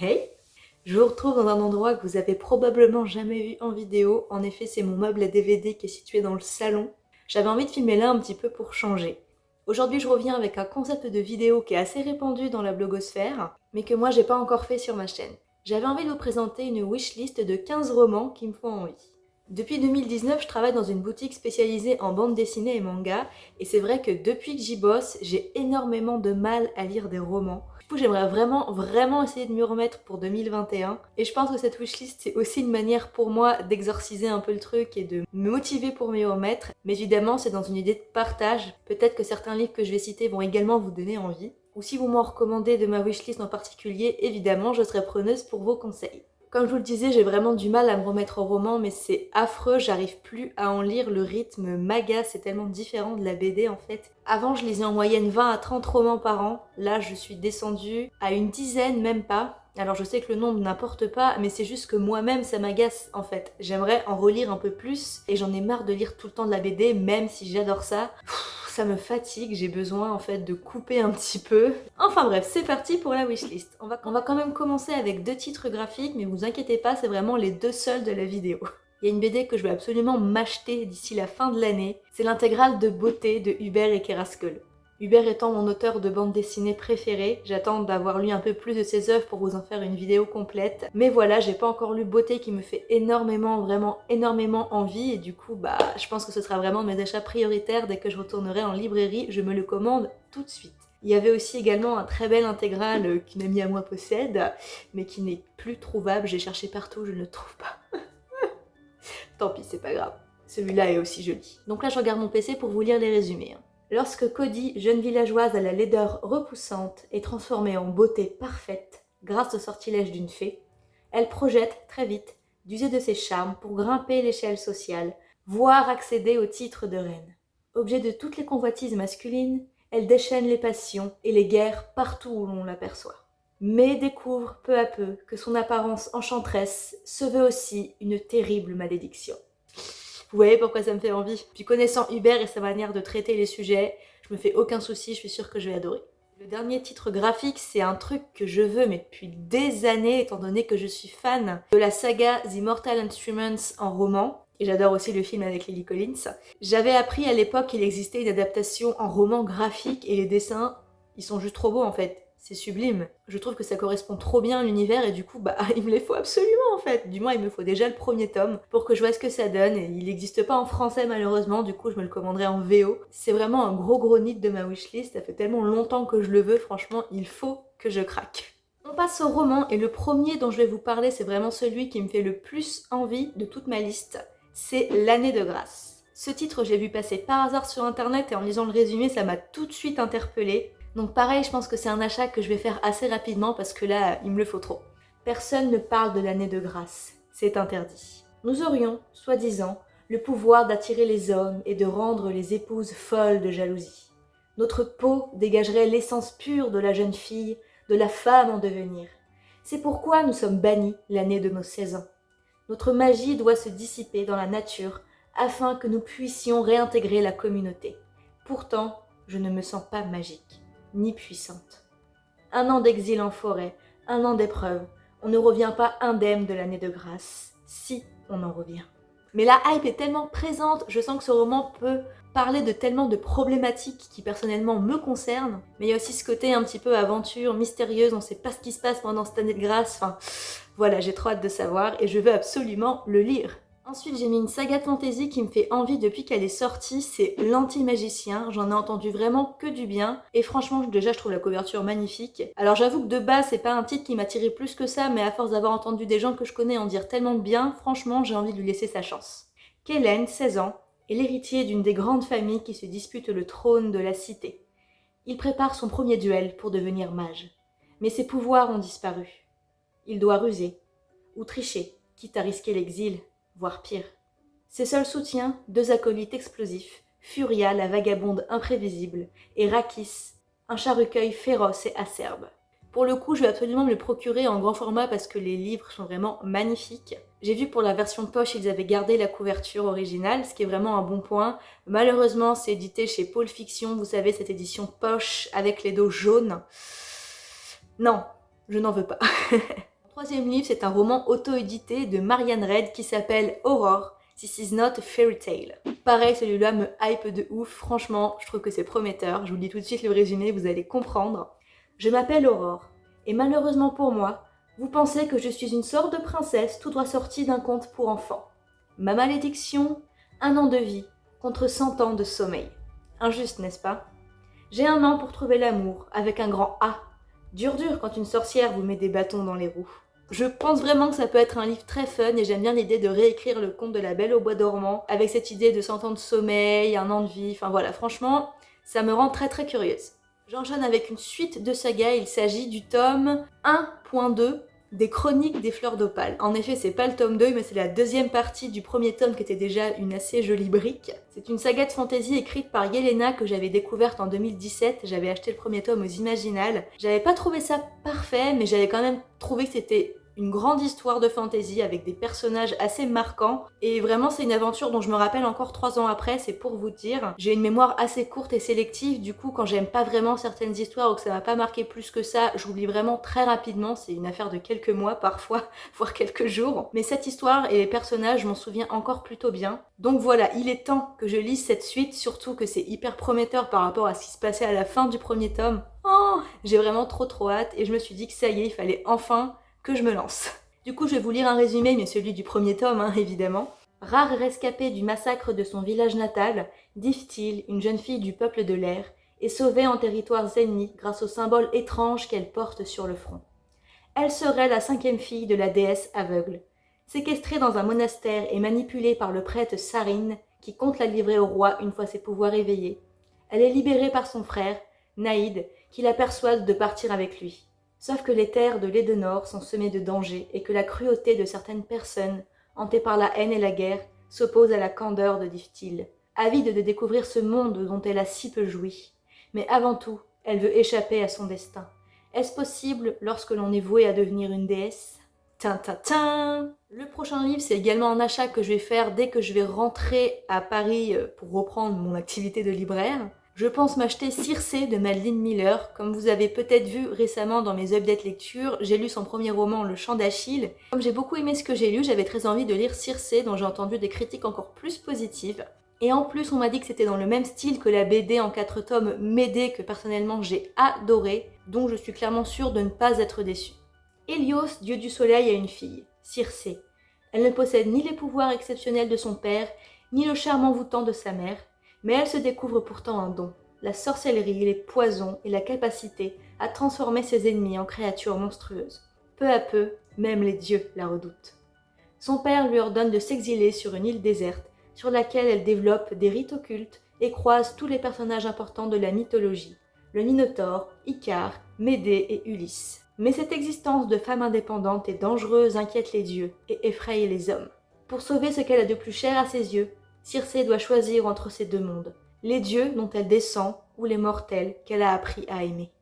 Hey Je vous retrouve dans un endroit que vous avez probablement jamais vu en vidéo. En effet, c'est mon meuble à DVD qui est situé dans le salon. J'avais envie de filmer là un petit peu pour changer. Aujourd'hui, je reviens avec un concept de vidéo qui est assez répandu dans la blogosphère, mais que moi, j'ai pas encore fait sur ma chaîne. J'avais envie de vous présenter une wishlist de 15 romans qui me font envie. Depuis 2019, je travaille dans une boutique spécialisée en bande dessinée et manga, et c'est vrai que depuis que j'y bosse, j'ai énormément de mal à lire des romans. J'aimerais vraiment, vraiment essayer de m'y remettre pour 2021, et je pense que cette wishlist, c'est aussi une manière pour moi d'exorciser un peu le truc et de me motiver pour m'y remettre, mais évidemment, c'est dans une idée de partage. Peut-être que certains livres que je vais citer vont également vous donner envie, ou si vous m'en recommandez de ma wishlist en particulier, évidemment, je serai preneuse pour vos conseils. Comme je vous le disais, j'ai vraiment du mal à me remettre au roman, mais c'est affreux, j'arrive plus à en lire, le rythme m'agace, c'est tellement différent de la BD en fait. Avant, je lisais en moyenne 20 à 30 romans par an, là je suis descendue à une dizaine, même pas. Alors je sais que le nombre n'importe pas, mais c'est juste que moi-même ça m'agace en fait. J'aimerais en relire un peu plus, et j'en ai marre de lire tout le temps de la BD, même si j'adore ça ça me fatigue, j'ai besoin en fait de couper un petit peu. Enfin bref, c'est parti pour la wishlist. On va, on va quand même commencer avec deux titres graphiques, mais vous inquiétez pas, c'est vraiment les deux seuls de la vidéo. Il y a une BD que je vais absolument m'acheter d'ici la fin de l'année, c'est l'intégrale de beauté de Hubert et Keraskol. Hubert étant mon auteur de bande dessinée préféré, j'attends d'avoir lu un peu plus de ses œuvres pour vous en faire une vidéo complète. Mais voilà, j'ai pas encore lu Beauté qui me fait énormément, vraiment énormément envie et du coup, bah, je pense que ce sera vraiment mes achats prioritaires dès que je retournerai en librairie, je me le commande tout de suite. Il y avait aussi également un très bel intégral qu'une amie à moi possède, mais qui n'est plus trouvable, j'ai cherché partout, je ne le trouve pas. Tant pis, c'est pas grave. Celui-là est aussi joli. Donc là, je regarde mon PC pour vous lire les résumés. Lorsque Cody, jeune villageoise à la laideur repoussante, est transformée en beauté parfaite grâce au sortilège d'une fée, elle projette très vite d'user de ses charmes pour grimper l'échelle sociale, voire accéder au titre de reine. Objet de toutes les convoitises masculines, elle déchaîne les passions et les guerres partout où l'on l'aperçoit. Mais découvre peu à peu que son apparence enchanteresse se veut aussi une terrible malédiction. Vous voyez pourquoi ça me fait envie. Puis connaissant Hubert et sa manière de traiter les sujets, je me fais aucun souci, je suis sûre que je vais adorer. Le dernier titre graphique, c'est un truc que je veux, mais depuis des années, étant donné que je suis fan de la saga The Mortal Instruments en roman, et j'adore aussi le film avec Lily Collins. J'avais appris à l'époque qu'il existait une adaptation en roman graphique, et les dessins, ils sont juste trop beaux en fait c'est sublime. Je trouve que ça correspond trop bien à l'univers et du coup, bah, il me les faut absolument en fait. Du moins, il me faut déjà le premier tome pour que je vois ce que ça donne il n'existe pas en français malheureusement, du coup, je me le commanderai en VO. C'est vraiment un gros gros nid de ma wishlist, ça fait tellement longtemps que je le veux, franchement, il faut que je craque. On passe au roman et le premier dont je vais vous parler, c'est vraiment celui qui me fait le plus envie de toute ma liste. C'est L'année de grâce. Ce titre, j'ai vu passer par hasard sur internet et en lisant le résumé, ça m'a tout de suite interpellée. Donc pareil, je pense que c'est un achat que je vais faire assez rapidement parce que là, il me le faut trop. Personne ne parle de l'année de grâce, c'est interdit. Nous aurions, soi-disant, le pouvoir d'attirer les hommes et de rendre les épouses folles de jalousie. Notre peau dégagerait l'essence pure de la jeune fille, de la femme en devenir. C'est pourquoi nous sommes bannis l'année de nos 16 ans. Notre magie doit se dissiper dans la nature afin que nous puissions réintégrer la communauté. Pourtant, je ne me sens pas magique ni puissante. Un an d'exil en forêt, un an d'épreuve, on ne revient pas indemne de l'année de grâce, si on en revient. Mais la hype est tellement présente, je sens que ce roman peut parler de tellement de problématiques qui personnellement me concernent, mais il y a aussi ce côté un petit peu aventure, mystérieuse, on sait pas ce qui se passe pendant cette année de grâce, enfin voilà, j'ai trop hâte de savoir et je veux absolument le lire. Ensuite, j'ai mis une saga de fantasy qui me fait envie depuis qu'elle est sortie, c'est L'Anti-Magicien. J'en ai entendu vraiment que du bien. Et franchement, déjà, je trouve la couverture magnifique. Alors j'avoue que de base, c'est pas un titre qui m'attirait plus que ça, mais à force d'avoir entendu des gens que je connais en dire tellement de bien, franchement, j'ai envie de lui laisser sa chance. Kellen, 16 ans, est l'héritier d'une des grandes familles qui se disputent le trône de la cité. Il prépare son premier duel pour devenir mage. Mais ses pouvoirs ont disparu. Il doit ruser, ou tricher, quitte à risquer l'exil voire pire. Ses seuls soutiens, deux acolytes explosifs, Furia, la vagabonde imprévisible, et Rakis, un chat-recueil féroce et acerbe. Pour le coup, je vais absolument me le procurer en grand format parce que les livres sont vraiment magnifiques. J'ai vu pour la version poche, ils avaient gardé la couverture originale, ce qui est vraiment un bon point. Malheureusement, c'est édité chez Pôle Fiction, vous savez, cette édition poche avec les dos jaunes. Non, je n'en veux pas. Troisième livre, c'est un roman auto-édité de Marianne Red qui s'appelle Aurore. This is not a fairy tale. Pareil, celui-là me hype de ouf, franchement, je trouve que c'est prometteur. Je vous lis tout de suite le résumé, vous allez comprendre. Je m'appelle Aurore, et malheureusement pour moi, vous pensez que je suis une sorte de princesse tout droit sortie d'un conte pour enfants. Ma malédiction Un an de vie contre 100 ans de sommeil. Injuste, n'est-ce pas? J'ai un an pour trouver l'amour, avec un grand A. Dur dur quand une sorcière vous met des bâtons dans les roues. Je pense vraiment que ça peut être un livre très fun et j'aime bien l'idée de réécrire le conte de la Belle au bois dormant avec cette idée de 100 ans de sommeil, un an de vie, enfin voilà, franchement, ça me rend très très curieuse. J'enchaîne avec une suite de sagas, il s'agit du tome 1.2 des chroniques des fleurs d'opale. En effet, c'est pas le tome 2, mais c'est la deuxième partie du premier tome qui était déjà une assez jolie brique. C'est une saga de fantasy écrite par Yelena que j'avais découverte en 2017. J'avais acheté le premier tome aux Imaginales. J'avais pas trouvé ça parfait, mais j'avais quand même trouvé que c'était une grande histoire de fantasy avec des personnages assez marquants et vraiment c'est une aventure dont je me rappelle encore trois ans après, c'est pour vous dire. J'ai une mémoire assez courte et sélective, du coup quand j'aime pas vraiment certaines histoires ou que ça m'a pas marqué plus que ça, j'oublie vraiment très rapidement, c'est une affaire de quelques mois parfois, voire quelques jours. Mais cette histoire et les personnages, je m'en souviens encore plutôt bien. Donc voilà, il est temps que je lise cette suite, surtout que c'est hyper prometteur par rapport à ce qui se passait à la fin du premier tome. Oh, j'ai vraiment trop trop hâte et je me suis dit que ça y est, il fallait enfin que je me lance. Du coup, je vais vous lire un résumé, mais celui du premier tome, hein, évidemment. Rare rescapée du massacre de son village natal, Diftil, une jeune fille du peuple de l'air, est sauvée en territoires ennemis grâce au symbole étrange qu'elle porte sur le front. Elle serait la cinquième fille de la déesse aveugle. Séquestrée dans un monastère et manipulée par le prêtre Sarine, qui compte la livrer au roi une fois ses pouvoirs éveillés, elle est libérée par son frère, Naïd, qui la persuade de partir avec lui. Sauf que les terres de l'Edenor sont semées de dangers et que la cruauté de certaines personnes, hantées par la haine et la guerre, s'oppose à la candeur de Diftil, avide de découvrir ce monde dont elle a si peu joui. Mais avant tout, elle veut échapper à son destin. Est-ce possible lorsque l'on est voué à devenir une déesse? Tin, Le prochain livre, c'est également un achat que je vais faire dès que je vais rentrer à Paris euh, pour reprendre mon activité de libraire. Je pense m'acheter Circé de Madeleine Miller. Comme vous avez peut-être vu récemment dans mes updates lecture, j'ai lu son premier roman Le Chant d'Achille. Comme j'ai beaucoup aimé ce que j'ai lu, j'avais très envie de lire Circé dont j'ai entendu des critiques encore plus positives. Et en plus, on m'a dit que c'était dans le même style que la BD en 4 tomes Médée que personnellement j'ai adoré, donc je suis clairement sûre de ne pas être déçue. Hélios, dieu du soleil, a une fille, Circé. Elle ne possède ni les pouvoirs exceptionnels de son père, ni le charme envoûtant de sa mère, mais elle se découvre pourtant un don, la sorcellerie, les poisons et la capacité à transformer ses ennemis en créatures monstrueuses. Peu à peu, même les dieux la redoutent. Son père lui ordonne de s'exiler sur une île déserte, sur laquelle elle développe des rites occultes et croise tous les personnages importants de la mythologie, le Minotaure, Icare, Médée et Ulysse. Mais cette existence de femme indépendante et dangereuse inquiète les dieux et effraie les hommes. Pour sauver ce qu'elle a de plus cher à ses yeux, Circé doit choisir entre ces deux mondes, les dieux dont elle descend ou les mortels qu'elle a appris à aimer.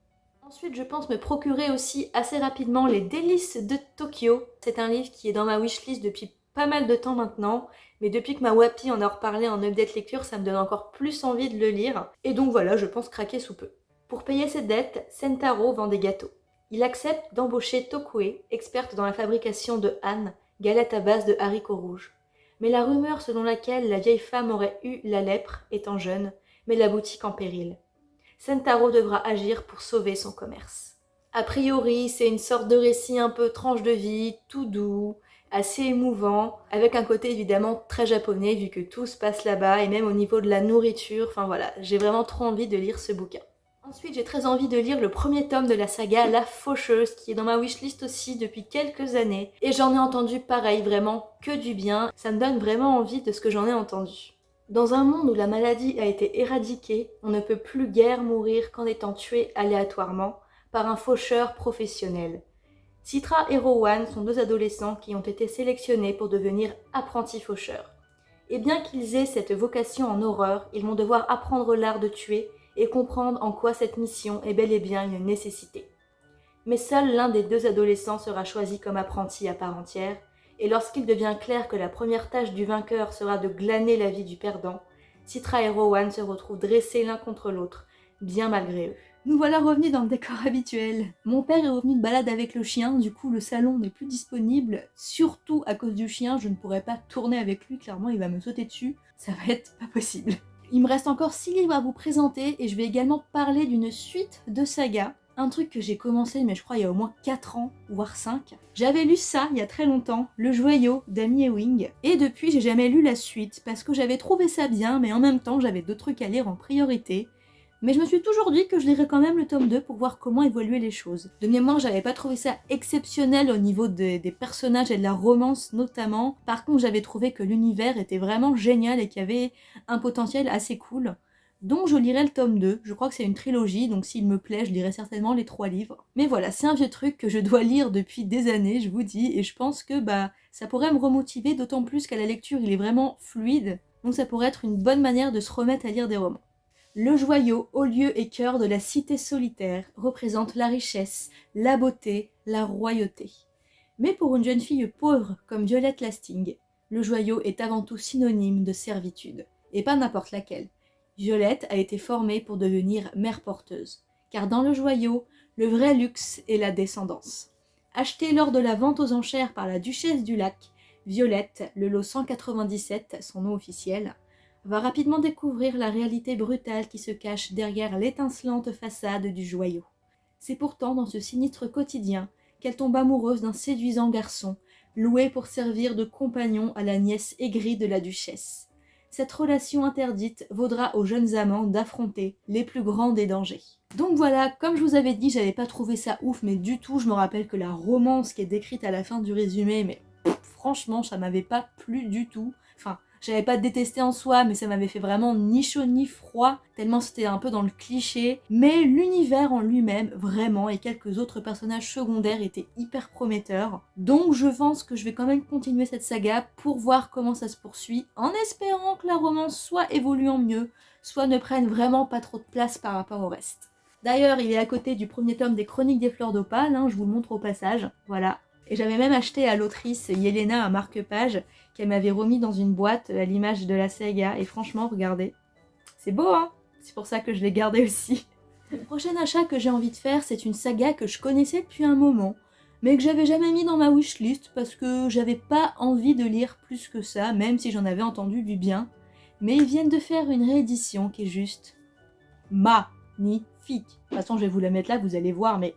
Ensuite, je pense me procurer aussi assez rapidement Les délices de Tokyo. C'est un livre qui est dans ma wishlist depuis pas mal de temps maintenant, mais depuis que ma Wapi en a reparlé en update lecture, ça me donne encore plus envie de le lire, et donc voilà, je pense craquer sous peu. Pour payer ses dettes, Sentaro vend des gâteaux. Il accepte d'embaucher Tokue, experte dans la fabrication de Han, galette à base de haricots rouges mais la rumeur selon laquelle la vieille femme aurait eu la lèpre étant jeune met la boutique en péril. Sentaro devra agir pour sauver son commerce. A priori, c'est une sorte de récit un peu tranche de vie, tout doux, assez émouvant, avec un côté évidemment très japonais vu que tout se passe là-bas et même au niveau de la nourriture, enfin voilà, j'ai vraiment trop envie de lire ce bouquin. Ensuite, j'ai très envie de lire le premier tome de la saga La Faucheuse, qui est dans ma wishlist aussi depuis quelques années. Et j'en ai entendu pareil, vraiment que du bien. Ça me donne vraiment envie de ce que j'en ai entendu. Dans un monde où la maladie a été éradiquée, on ne peut plus guère mourir qu'en étant tué aléatoirement par un faucheur professionnel. Citra et Rowan sont deux adolescents qui ont été sélectionnés pour devenir apprentis faucheurs. Et bien qu'ils aient cette vocation en horreur, ils vont devoir apprendre l'art de tuer et comprendre en quoi cette mission est bel et bien une nécessité. Mais seul l'un des deux adolescents sera choisi comme apprenti à part entière, et lorsqu'il devient clair que la première tâche du vainqueur sera de glaner la vie du perdant, Citra et Rowan se retrouvent dressés l'un contre l'autre, bien malgré eux. Nous voilà revenus dans le décor habituel. Mon père est revenu de balade avec le chien, du coup le salon n'est plus disponible. Surtout à cause du chien, je ne pourrais pas tourner avec lui, clairement il va me sauter dessus. Ça va être pas possible. Il me reste encore 6 livres à vous présenter et je vais également parler d'une suite de sagas. Un truc que j'ai commencé, mais je crois il y a au moins 4 ans, voire 5. J'avais lu ça il y a très longtemps, Le Joyau d'Amy Ewing, et depuis j'ai jamais lu la suite parce que j'avais trouvé ça bien, mais en même temps j'avais d'autres trucs à lire en priorité. Mais je me suis toujours dit que je lirais quand même le tome 2 pour voir comment évoluer les choses. De mémoire, j'avais pas trouvé ça exceptionnel au niveau des, personnages et de la romance notamment. Par contre, j'avais trouvé que l'univers était vraiment génial et qu'il y avait un potentiel assez cool. Donc je lirai le tome 2, je crois que c'est une trilogie, donc s'il me plaît, je lirai certainement les trois livres. Mais voilà, c'est un vieux truc que je dois lire depuis des années, je vous dis, et je pense que bah ça pourrait me remotiver, d'autant plus qu'à la lecture il est vraiment fluide, donc ça pourrait être une bonne manière de se remettre à lire des romans. Le joyau, haut lieu et cœur de la cité solitaire, représente la richesse, la beauté, la royauté. Mais pour une jeune fille pauvre comme Violette Lasting, le joyau est avant tout synonyme de servitude, et pas n'importe laquelle. Violette a été formée pour devenir mère porteuse, car dans le joyau, le vrai luxe est la descendance. Achetée lors de la vente aux enchères par la duchesse du lac, Violette, le lot 197, son nom officiel, va rapidement découvrir la réalité brutale qui se cache derrière l'étincelante façade du joyau. C'est pourtant dans ce sinistre quotidien qu'elle tombe amoureuse d'un séduisant garçon, loué pour servir de compagnon à la nièce aigrie de la duchesse. Cette relation interdite vaudra aux jeunes amants d'affronter les plus grands des dangers. Donc voilà, comme je vous avais dit, j'avais pas trouvé ça ouf, mais du tout, je me rappelle que la romance qui est décrite à la fin du résumé, mais franchement, ça m'avait pas plu du tout. Enfin, j'avais pas détesté en soi, mais ça m'avait fait vraiment ni chaud ni froid, tellement c'était un peu dans le cliché. Mais l'univers en lui-même, vraiment, et quelques autres personnages secondaires étaient hyper prometteurs. Donc je pense que je vais quand même continuer cette saga pour voir comment ça se poursuit, en espérant que la romance soit évoluant mieux, soit ne prenne vraiment pas trop de place par rapport au reste. D'ailleurs, il est à côté du premier tome des Chroniques des Fleurs d'Opale, hein, je vous le montre au passage, voilà. Et j'avais même acheté à l'autrice Yelena un marque-page qu'elle m'avait remis dans une boîte à l'image de la saga. Et franchement, regardez, c'est beau hein? C'est pour ça que je l'ai gardé aussi. Le prochain achat que j'ai envie de faire, c'est une saga que je connaissais depuis un moment, mais que j'avais jamais mis dans ma wishlist parce que j'avais pas envie de lire plus que ça, même si j'en avais entendu du bien. Mais ils viennent de faire une réédition qui est juste magnifique. De toute façon, je vais vous la mettre là, vous allez voir, mais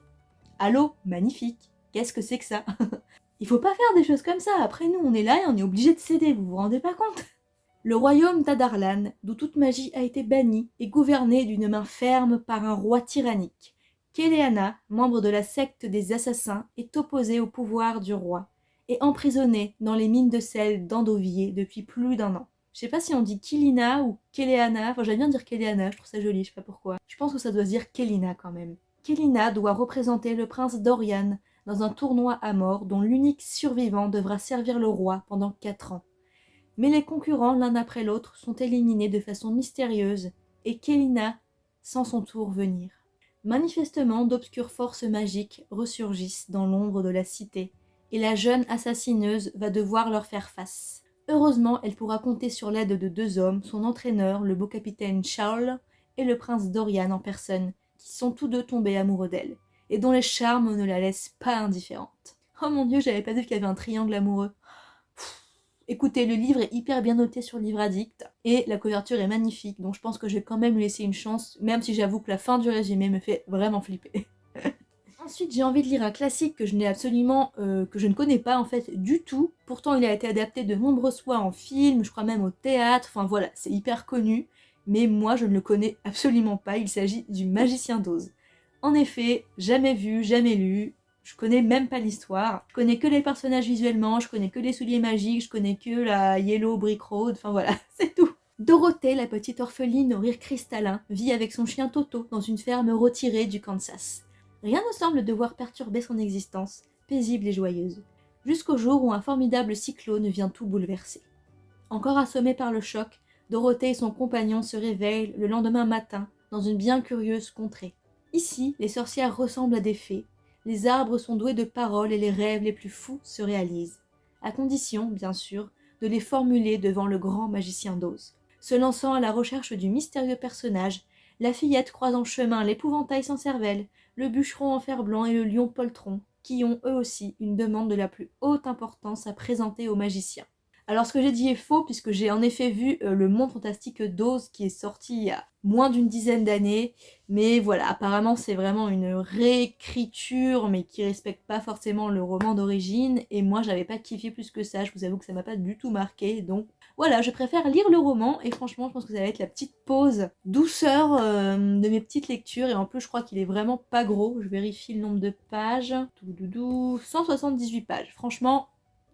allô, magnifique Qu'est-ce que c'est que ça? Il faut pas faire des choses comme ça, après nous on est là et on est obligé de céder, vous vous rendez pas compte? Le royaume d'Adarlan, d'où toute magie a été bannie, est gouverné d'une main ferme par un roi tyrannique. Keleana, membre de la secte des assassins, est opposée au pouvoir du roi, et emprisonnée dans les mines de sel d'Andovier depuis plus d'un an. Je sais pas si on dit Kilina ou Keleana, enfin j'aime bien dire Keleana, je trouve ça joli, je sais pas pourquoi. Je pense que ça doit se dire Kelina quand même. Kelina doit représenter le prince Dorian, dans un tournoi à mort dont l'unique survivant devra servir le roi pendant quatre ans. Mais les concurrents l'un après l'autre sont éliminés de façon mystérieuse et Kélina sans son tour venir. Manifestement, d'obscures forces magiques ressurgissent dans l'ombre de la cité et la jeune assassineuse va devoir leur faire face. Heureusement, elle pourra compter sur l'aide de deux hommes, son entraîneur, le beau capitaine Charles, et le prince Dorian en personne, qui sont tous deux tombés amoureux d'elle et dont les charmes ne la laissent pas indifférente. Oh mon dieu, j'avais pas vu qu'il y avait un triangle amoureux. Écoutez, le livre est hyper bien noté sur Livre Addict et la couverture est magnifique, donc je pense que je vais quand même lui laisser une chance, même si j'avoue que la fin du résumé me fait vraiment flipper. Ensuite, j'ai envie de lire un classique que je n'ai absolument, euh, que je ne connais pas en fait du tout. Pourtant, il a été adapté de nombreuses fois en film, je crois même au théâtre, enfin voilà, c'est hyper connu. Mais moi, je ne le connais absolument pas, il s'agit du Magicien d'Oz. En effet, jamais vu, jamais lu, je connais même pas l'histoire. Je connais que les personnages visuellement, je connais que les souliers magiques, je connais que la Yellow Brick Road, enfin voilà, c'est tout. Dorothée, la petite orpheline au rire cristallin, vit avec son chien Toto dans une ferme retirée du Kansas. Rien ne semble devoir perturber son existence, paisible et joyeuse, jusqu'au jour où un formidable cyclone vient tout bouleverser. Encore assommée par le choc, Dorothée et son compagnon se réveillent le lendemain matin dans une bien curieuse contrée. Ici, les sorcières ressemblent à des fées, les arbres sont doués de paroles et les rêves les plus fous se réalisent, à condition, bien sûr, de les formuler devant le grand magicien d'Oz. Se lançant à la recherche du mystérieux personnage, La fillette croise en chemin l'épouvantail sans cervelle, le bûcheron en fer blanc et le lion poltron, qui ont eux aussi une demande de la plus haute importance à présenter aux magiciens. Alors ce que j'ai dit est faux puisque j'ai en effet vu euh, le Monde Fantastique d'Oz qui est sorti il y a moins d'une dizaine d'années. Mais voilà, apparemment c'est vraiment une réécriture mais qui respecte pas forcément le roman d'origine. Et moi j'avais pas kiffé plus que ça, je vous avoue que ça m'a pas du tout marqué. Donc voilà, je préfère lire le roman et franchement je pense que ça va être la petite pause douceur euh, de mes petites lectures. Et en plus je crois qu'il est vraiment pas gros, je vérifie le nombre de pages. 178 pages, franchement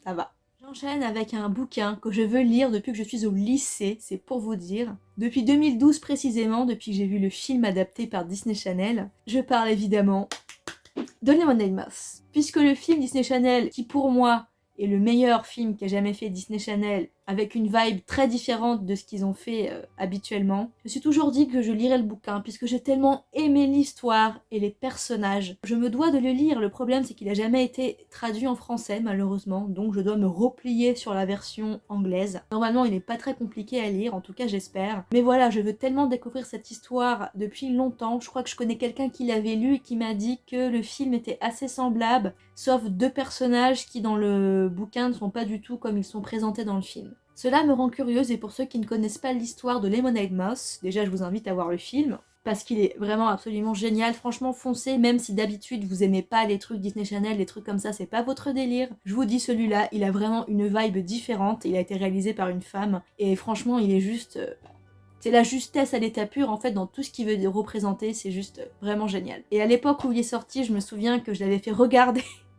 ça va. J'enchaîne avec un bouquin que je veux lire depuis que je suis au lycée, c'est pour vous dire. Depuis 2012 précisément, depuis que j'ai vu le film adapté par Disney Channel, je parle évidemment de Lemonade Moss. Puisque le film Disney Channel, qui pour moi est le meilleur film qu'a jamais fait Disney Channel, avec une vibe très différente de ce qu'ils ont fait euh, habituellement. Je me suis toujours dit que je lirais le bouquin, puisque j'ai tellement aimé l'histoire et les personnages. Je me dois de le lire, le problème c'est qu'il a jamais été traduit en français malheureusement, donc je dois me replier sur la version anglaise. Normalement il n'est pas très compliqué à lire, en tout cas j'espère. Mais voilà, je veux tellement découvrir cette histoire depuis longtemps, je crois que je connais quelqu'un qui l'avait lu et qui m'a dit que le film était assez semblable, sauf deux personnages qui dans le bouquin ne sont pas du tout comme ils sont présentés dans le film. Cela me rend curieuse et pour ceux qui ne connaissent pas l'histoire de Lemonade Moss, déjà je vous invite à voir le film, parce qu'il est vraiment absolument génial, franchement foncez, même si d'habitude vous aimez pas les trucs Disney Channel, les trucs comme ça, c'est pas votre délire. Je vous dis celui-là, il a vraiment une vibe différente, il a été réalisé par une femme, et franchement il est juste... Euh, c'est la justesse à l'état pur en fait dans tout ce qu'il veut représenter, c'est juste euh, vraiment génial. Et à l'époque où il est sorti, je me souviens que je l'avais fait regarder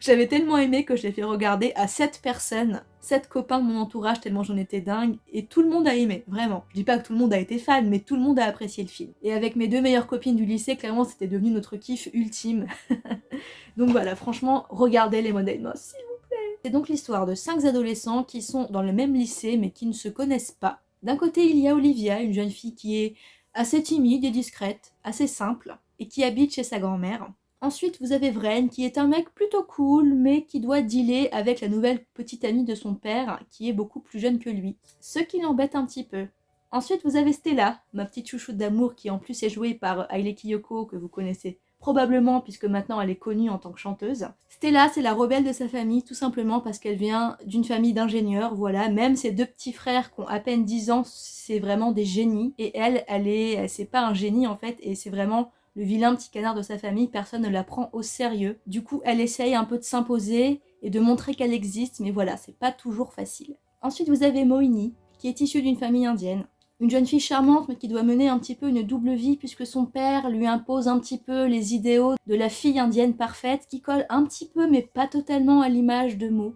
J'avais tellement aimé que je l'ai fait regarder à 7 personnes, 7 copains de mon entourage tellement j'en étais dingue, et tout le monde a aimé, vraiment. Je dis pas que tout le monde a été fan, mais tout le monde a apprécié le film. Et avec mes deux meilleures copines du lycée, clairement c'était devenu notre kiff ultime. donc voilà, franchement, regardez les modèles Moss, s'il vous plaît. C'est donc l'histoire de 5 adolescents qui sont dans le même lycée mais qui ne se connaissent pas. D'un côté, il y a Olivia, une jeune fille qui est assez timide et discrète, assez simple, et qui habite chez sa grand-mère. Ensuite, vous avez Vren, qui est un mec plutôt cool, mais qui doit dealer avec la nouvelle petite amie de son père, qui est beaucoup plus jeune que lui. Ce qui l'embête un petit peu. Ensuite, vous avez Stella, ma petite chouchoute d'amour, qui en plus est jouée par Haile Kiyoko, que vous connaissez probablement puisque maintenant elle est connue en tant que chanteuse. Stella, c'est la rebelle de sa famille, tout simplement parce qu'elle vient d'une famille d'ingénieurs, voilà. Même ses deux petits frères qui ont à peine 10 ans, c'est vraiment des génies. Et elle, elle est, c'est pas un génie en fait, et c'est vraiment le vilain petit canard de sa famille, personne ne la prend au sérieux. Du coup, elle essaye un peu de s'imposer et de montrer qu'elle existe, mais voilà, c'est pas toujours facile. Ensuite, vous avez Moini, qui est issue d'une famille indienne. Une jeune fille charmante, mais qui doit mener un petit peu une double vie, puisque son père lui impose un petit peu les idéaux de la fille indienne parfaite, qui colle un petit peu, mais pas totalement à l'image de Mo.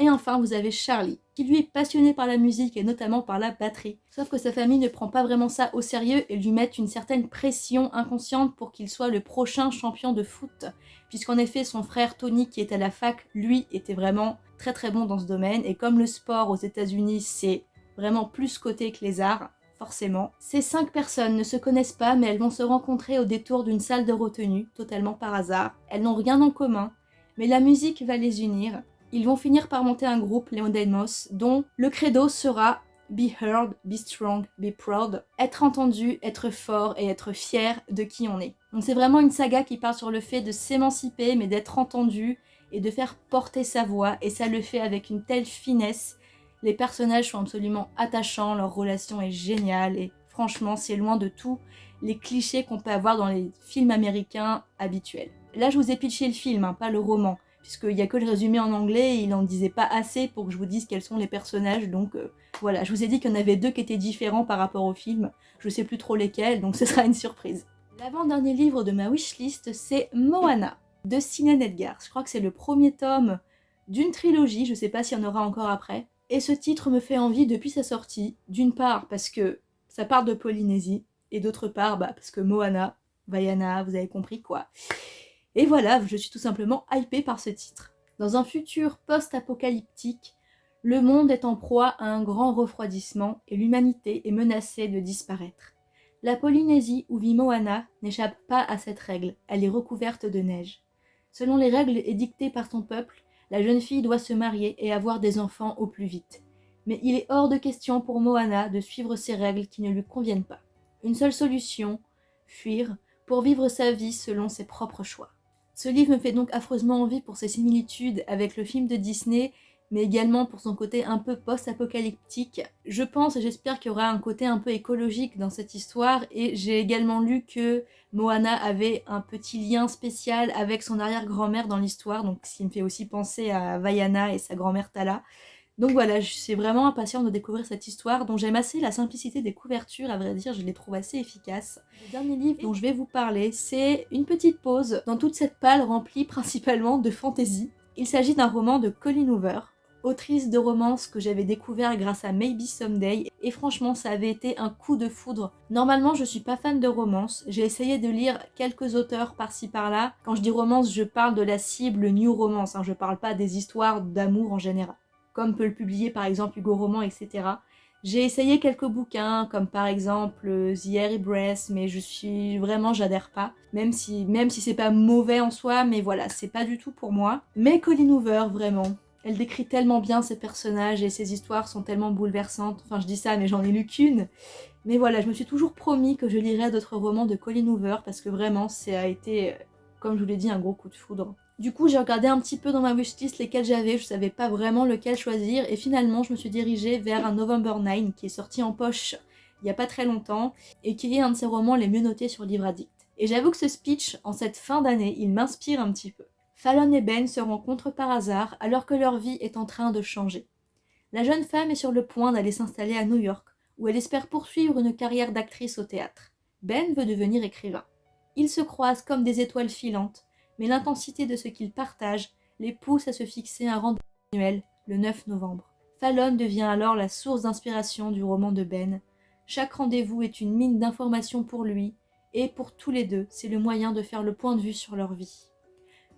Et enfin, vous avez Charlie, qui lui est passionné par la musique et notamment par la batterie. Sauf que sa famille ne prend pas vraiment ça au sérieux et lui met une certaine pression inconsciente pour qu'il soit le prochain champion de foot. Puisqu'en effet, son frère Tony, qui est à la fac, lui, était vraiment très très bon dans ce domaine. Et comme le sport aux états unis c'est vraiment plus coté que les arts, forcément. Ces cinq personnes ne se connaissent pas, mais elles vont se rencontrer au détour d'une salle de retenue, totalement par hasard. Elles n'ont rien en commun, mais la musique va les unir. Ils vont finir par monter un groupe, les Moss, dont le credo sera Be heard, be strong, be proud. Être entendu, être fort et être fier de qui on est. Donc c'est vraiment une saga qui parle sur le fait de s'émanciper mais d'être entendu et de faire porter sa voix et ça le fait avec une telle finesse. Les personnages sont absolument attachants, leur relation est géniale et franchement c'est loin de tous les clichés qu'on peut avoir dans les films américains habituels. Là je vous ai pitché le film, hein, pas le roman puisqu'il n'y a que le résumé en anglais et il n'en disait pas assez pour que je vous dise quels sont les personnages, donc euh, voilà, je vous ai dit qu'il y en avait deux qui étaient différents par rapport au film, je sais plus trop lesquels, donc ce sera une surprise. L'avant-dernier livre de ma wishlist, c'est Moana, de Sinan Edgar. Je crois que c'est le premier tome d'une trilogie, je sais pas s'il y en aura encore après, et ce titre me fait envie depuis sa sortie, d'une part parce que ça part de Polynésie, et d'autre part bah, parce que Moana, Vaiana, vous avez compris quoi. Et voilà, je suis tout simplement hypée par ce titre. Dans un futur post-apocalyptique, le monde est en proie à un grand refroidissement et l'humanité est menacée de disparaître. La Polynésie où vit Moana n'échappe pas à cette règle, elle est recouverte de neige. Selon les règles édictées par son peuple, la jeune fille doit se marier et avoir des enfants au plus vite. Mais il est hors de question pour Moana de suivre ces règles qui ne lui conviennent pas. Une seule solution, fuir, pour vivre sa vie selon ses propres choix. Ce livre me fait donc affreusement envie pour ses similitudes avec le film de Disney, mais également pour son côté un peu post-apocalyptique. Je pense et j'espère qu'il y aura un côté un peu écologique dans cette histoire, et j'ai également lu que Moana avait un petit lien spécial avec son arrière-grand-mère dans l'histoire, donc ce qui me fait aussi penser à Vaiana et sa grand-mère Tala. Donc voilà, je suis vraiment impatiente de découvrir cette histoire dont j'aime assez la simplicité des couvertures, à vrai dire, je les trouve assez efficaces. Le dernier livre dont je vais vous parler, c'est Une petite pause dans toute cette palle remplie principalement de fantaisie. Il s'agit d'un roman de Colleen Hoover, autrice de romance que j'avais découvert grâce à Maybe Someday, et franchement ça avait été un coup de foudre. Normalement je suis pas fan de romance, j'ai essayé de lire quelques auteurs par-ci par-là. Quand je dis romance, je parle de la cible new romance, hein, je parle pas des histoires d'amour en général comme peut le publier par exemple Hugo Roman, etc. J'ai essayé quelques bouquins, comme par exemple euh, The Airy Breath, mais je suis vraiment, j'adhère pas. Même si, même si c'est pas mauvais en soi, mais voilà, c'est pas du tout pour moi. Mais Colleen Hoover, vraiment, elle décrit tellement bien ses personnages et ses histoires sont tellement bouleversantes. Enfin, je dis ça, mais j'en ai lu qu'une. Mais voilà, je me suis toujours promis que je lirais d'autres romans de Colleen Hoover parce que vraiment, ça a été, euh, comme je vous l'ai dit, un gros coup de foudre. Du coup, j'ai regardé un petit peu dans ma wishlist lesquels j'avais, je savais pas vraiment lequel choisir, et finalement, je me suis dirigée vers un November 9 qui est sorti en poche il y a pas très longtemps, et qui est un de ses romans les mieux notés sur Livre Addict. Et j'avoue que ce speech, en cette fin d'année, il m'inspire un petit peu. Fallon et Ben se rencontrent par hasard alors que leur vie est en train de changer. La jeune femme est sur le point d'aller s'installer à New York, où elle espère poursuivre une carrière d'actrice au théâtre. Ben veut devenir écrivain. Ils se croisent comme des étoiles filantes, mais l'intensité de ce qu'ils partagent les pousse à se fixer un rendez-vous annuel, le 9 novembre. Fallon devient alors la source d'inspiration du roman de Ben. Chaque rendez-vous est une mine d'informations pour lui, et pour tous les deux, c'est le moyen de faire le point de vue sur leur vie.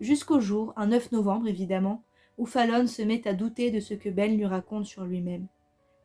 Jusqu'au jour, un 9 novembre évidemment, où Fallon se met à douter de ce que Ben lui raconte sur lui-même.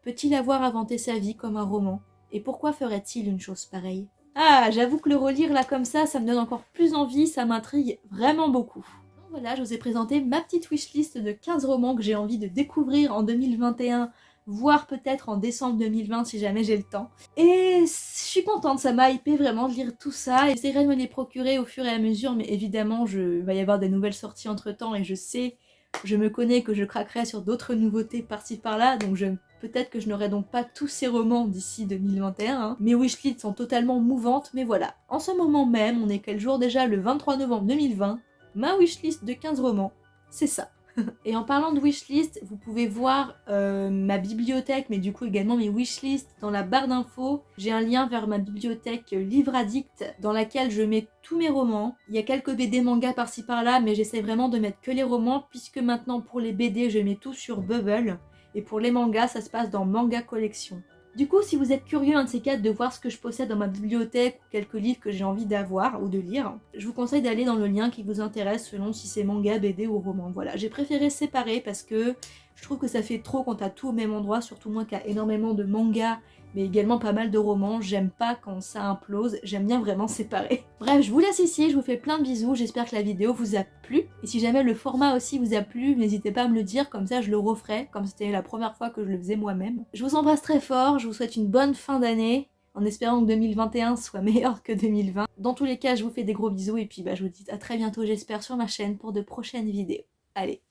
Peut-il avoir inventé sa vie comme un roman? Et pourquoi ferait-il une chose pareille? Ah, j'avoue que le relire là comme ça, ça me donne encore plus envie, ça m'intrigue vraiment beaucoup. Donc voilà, je vous ai présenté ma petite wishlist de 15 romans que j'ai envie de découvrir en 2021, voire peut-être en décembre 2020 si jamais j'ai le temps. Et je suis contente, ça m'a hypé vraiment de lire tout ça. J'essaierai de me les procurer au fur et à mesure, mais évidemment, il va y avoir des nouvelles sorties entre temps et je sais, je me connais que je craquerai sur d'autres nouveautés par-ci par-là, donc je Peut-être que je n'aurai donc pas tous ces romans d'ici 2021. Hein. Mes wishlists sont totalement mouvantes, mais voilà. En ce moment même, on est quel jour déjà? Le 23 novembre 2020. Ma wishlist de 15 romans, c'est ça. Et en parlant de wishlist, vous pouvez voir euh, ma bibliothèque, mais du coup également mes wishlists dans la barre d'infos. J'ai un lien vers ma bibliothèque Livre Addict dans laquelle je mets tous mes romans. Il y a quelques BD manga par-ci par-là, mais j'essaie vraiment de mettre que les romans, puisque maintenant pour les BD, je mets tout sur Bubble. Et pour les mangas, ça se passe dans Manga Collection. Du coup, si vous êtes curieux, un de ces quatre, de voir ce que je possède dans ma bibliothèque ou quelques livres que j'ai envie d'avoir ou de lire, je vous conseille d'aller dans le lien qui vous intéresse selon si c'est manga, BD ou roman. Voilà, j'ai préféré séparer parce que je trouve que ça fait trop quand t'as tout au même endroit, surtout moi qui a énormément de mangas mais également pas mal de romans. J'aime pas quand ça implose, j'aime bien vraiment séparer. Bref, je vous laisse ici, je vous fais plein de bisous, j'espère que la vidéo vous a plu. Et si jamais le format aussi vous a plu, n'hésitez pas à me le dire, comme ça je le referai, comme c'était la première fois que je le faisais moi-même. Je vous embrasse très fort, je vous souhaite une bonne fin d'année, en espérant que 2021 soit meilleur que 2020. Dans tous les cas, je vous fais des gros bisous et puis bah, je vous dis à très bientôt j'espère sur ma chaîne pour de prochaines vidéos. Allez,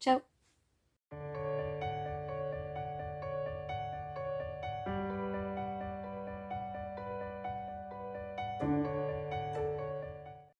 ciao Thank you.